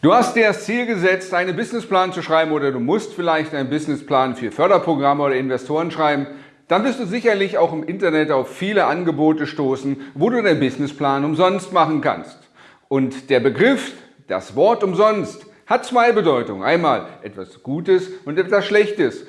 Du hast dir das Ziel gesetzt, einen Businessplan zu schreiben oder du musst vielleicht einen Businessplan für Förderprogramme oder Investoren schreiben. Dann wirst du sicherlich auch im Internet auf viele Angebote stoßen, wo du deinen Businessplan umsonst machen kannst. Und der Begriff, das Wort umsonst, hat zwei Bedeutungen. Einmal etwas Gutes und etwas Schlechtes.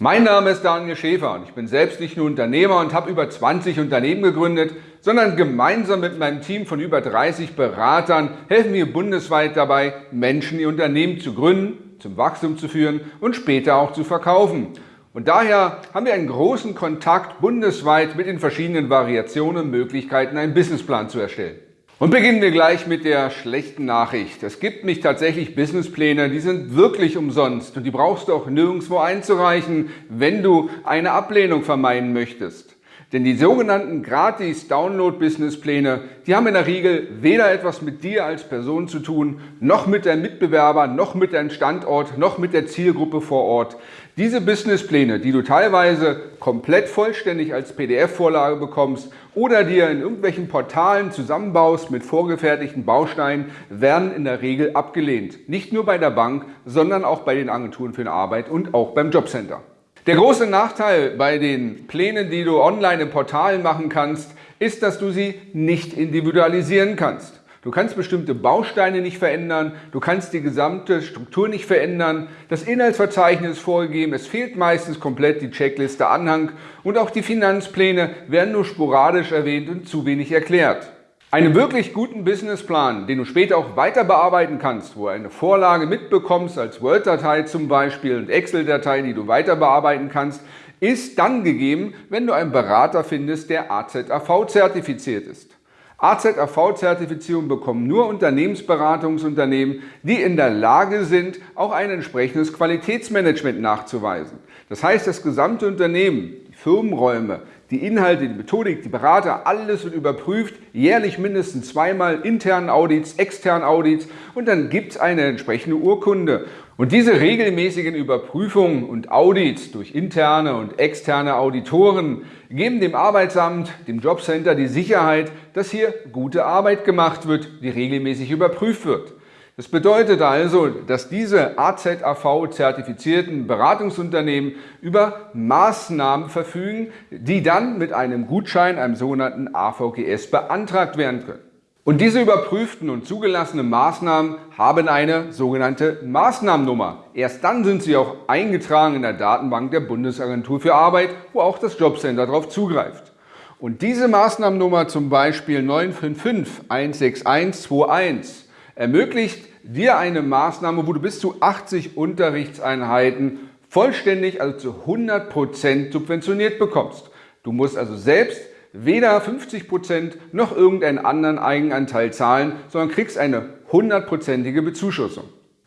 Mein Name ist Daniel Schäfer und ich bin selbst nicht nur Unternehmer und habe über 20 Unternehmen gegründet, sondern gemeinsam mit meinem Team von über 30 Beratern helfen wir bundesweit dabei, Menschen ihr Unternehmen zu gründen, zum Wachstum zu führen und später auch zu verkaufen. Und daher haben wir einen großen Kontakt bundesweit mit den verschiedenen Variationen und Möglichkeiten, einen Businessplan zu erstellen. Und beginnen wir gleich mit der schlechten Nachricht. Es gibt mich tatsächlich Businesspläne, die sind wirklich umsonst und die brauchst du auch nirgendwo einzureichen, wenn du eine Ablehnung vermeiden möchtest. Denn die sogenannten gratis Download-Businesspläne, die haben in der Regel weder etwas mit dir als Person zu tun, noch mit deinem Mitbewerber, noch mit deinem Standort, noch mit der Zielgruppe vor Ort. Diese Businesspläne, die du teilweise komplett vollständig als PDF-Vorlage bekommst oder dir in irgendwelchen Portalen zusammenbaust mit vorgefertigten Bausteinen, werden in der Regel abgelehnt. Nicht nur bei der Bank, sondern auch bei den Agenturen für Arbeit und auch beim Jobcenter. Der große Nachteil bei den Plänen, die du online im Portal machen kannst, ist, dass du sie nicht individualisieren kannst. Du kannst bestimmte Bausteine nicht verändern, du kannst die gesamte Struktur nicht verändern, das Inhaltsverzeichnis ist vorgegeben, es fehlt meistens komplett die Checkliste Anhang und auch die Finanzpläne werden nur sporadisch erwähnt und zu wenig erklärt. Einen wirklich guten Businessplan, den du später auch weiter bearbeiten kannst, wo du eine Vorlage mitbekommst als Word-Datei zum Beispiel und Excel-Datei, die du weiter bearbeiten kannst, ist dann gegeben, wenn du einen Berater findest, der AZAV zertifiziert ist. AZAV-Zertifizierung bekommen nur Unternehmensberatungsunternehmen, die in der Lage sind, auch ein entsprechendes Qualitätsmanagement nachzuweisen. Das heißt, das gesamte Unternehmen, die Firmenräume, die Inhalte, die Methodik, die Berater, alles wird überprüft, jährlich mindestens zweimal internen Audits, externen Audits und dann gibt es eine entsprechende Urkunde. Und diese regelmäßigen Überprüfungen und Audits durch interne und externe Auditoren geben dem Arbeitsamt, dem Jobcenter die Sicherheit, dass hier gute Arbeit gemacht wird, die regelmäßig überprüft wird. Das bedeutet also, dass diese AZAV-zertifizierten Beratungsunternehmen über Maßnahmen verfügen, die dann mit einem Gutschein, einem sogenannten AVGS, beantragt werden können. Und diese überprüften und zugelassenen Maßnahmen haben eine sogenannte Maßnahmennummer. Erst dann sind sie auch eingetragen in der Datenbank der Bundesagentur für Arbeit, wo auch das Jobcenter darauf zugreift. Und diese Maßnahmennummer zum Beispiel 955 16121 ermöglicht dir eine Maßnahme, wo du bis zu 80 Unterrichtseinheiten vollständig, also zu 100% subventioniert bekommst. Du musst also selbst weder 50% noch irgendeinen anderen Eigenanteil zahlen, sondern kriegst eine hundertprozentige Bezuschussung.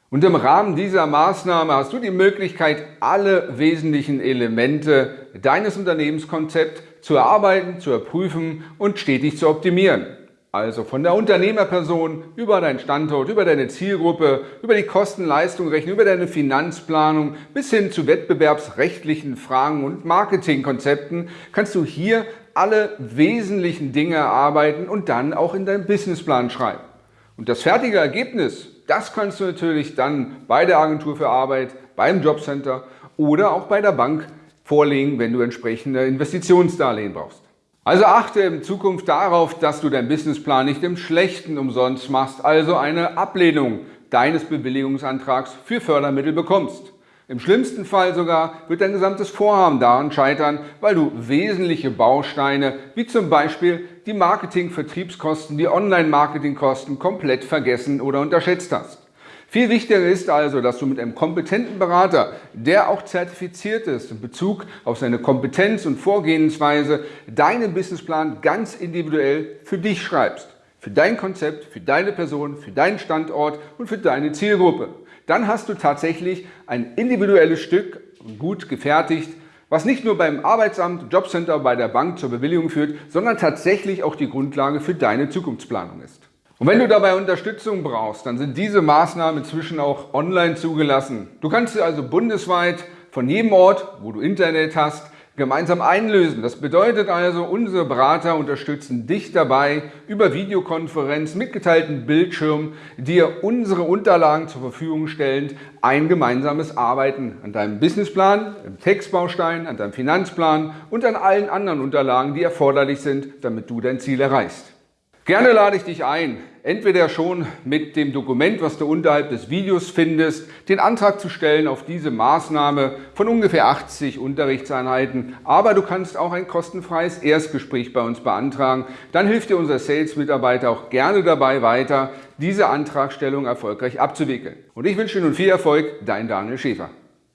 Und im Rahmen dieser Maßnahme hast du die Möglichkeit, alle wesentlichen Elemente deines Unternehmenskonzepts zu erarbeiten, zu erprüfen und stetig zu optimieren. Also von der Unternehmerperson über deinen Standort, über deine Zielgruppe, über die Kosten-Leistung-Rechnung, über deine Finanzplanung bis hin zu wettbewerbsrechtlichen Fragen und Marketingkonzepten kannst du hier alle wesentlichen Dinge erarbeiten und dann auch in deinen Businessplan schreiben. Und das fertige Ergebnis, das kannst du natürlich dann bei der Agentur für Arbeit, beim Jobcenter oder auch bei der Bank vorlegen, wenn du entsprechende Investitionsdarlehen brauchst. Also achte in Zukunft darauf, dass du deinen Businessplan nicht im Schlechten umsonst machst, also eine Ablehnung deines Bewilligungsantrags für Fördermittel bekommst. Im schlimmsten Fall sogar wird dein gesamtes Vorhaben daran scheitern, weil du wesentliche Bausteine wie zum Beispiel die Marketing-Vertriebskosten, die Online-Marketing-Kosten komplett vergessen oder unterschätzt hast. Viel wichtiger ist also, dass du mit einem kompetenten Berater, der auch zertifiziert ist in Bezug auf seine Kompetenz und Vorgehensweise, deinen Businessplan ganz individuell für dich schreibst. Für dein Konzept, für deine Person, für deinen Standort und für deine Zielgruppe. Dann hast du tatsächlich ein individuelles Stück, gut gefertigt, was nicht nur beim Arbeitsamt, Jobcenter, bei der Bank zur Bewilligung führt, sondern tatsächlich auch die Grundlage für deine Zukunftsplanung ist. Und wenn du dabei Unterstützung brauchst, dann sind diese Maßnahmen inzwischen auch online zugelassen. Du kannst also bundesweit von jedem Ort, wo du Internet hast, gemeinsam einlösen. Das bedeutet also, unsere Berater unterstützen dich dabei, über Videokonferenz mit geteilten Bildschirm dir unsere Unterlagen zur Verfügung stellend ein gemeinsames Arbeiten an deinem Businessplan, im Textbaustein, an deinem Finanzplan und an allen anderen Unterlagen, die erforderlich sind, damit du dein Ziel erreichst. Gerne lade ich dich ein, entweder schon mit dem Dokument, was du unterhalb des Videos findest, den Antrag zu stellen auf diese Maßnahme von ungefähr 80 Unterrichtseinheiten, aber du kannst auch ein kostenfreies Erstgespräch bei uns beantragen. Dann hilft dir unser Sales-Mitarbeiter auch gerne dabei weiter, diese Antragstellung erfolgreich abzuwickeln. Und ich wünsche dir nun viel Erfolg, dein Daniel Schäfer.